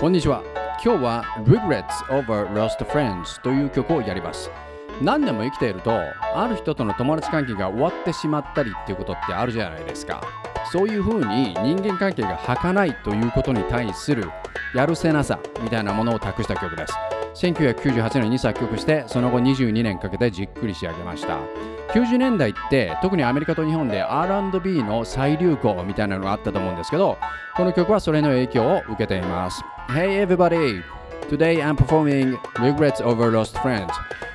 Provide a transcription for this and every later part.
こんにちは。今日は Regrets over Lost Friends という曲をやります。何でも生きているとある人との友達関係が終わってしまったりっていうことってあるじゃないですか。そういうふうに人間関係が儚いということに対するやるせなさみたいなものを託した曲です。1998年に作曲してその後22年かけてじっくり仕上げました。90年代って特にアメリカと日本で R&B の再流行みたいなのがあったと思うんですけどこの曲はそれの影響を受けています Hey everybody! Today I'm performing Regrets over Lost Friends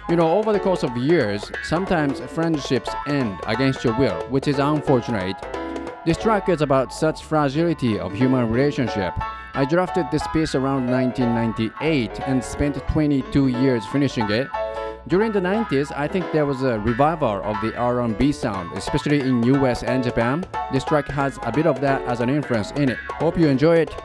You know, over the course of years, sometimes friendships end against your will, which is unfortunate. This track is about such fragility of human relationship. I drafted this piece around 1998 and spent 22 years finishing it. During the 90s, I think there was a revival of the R&B sound, especially in US and Japan. This track has a bit of that as an influence in it. Hope you enjoy it.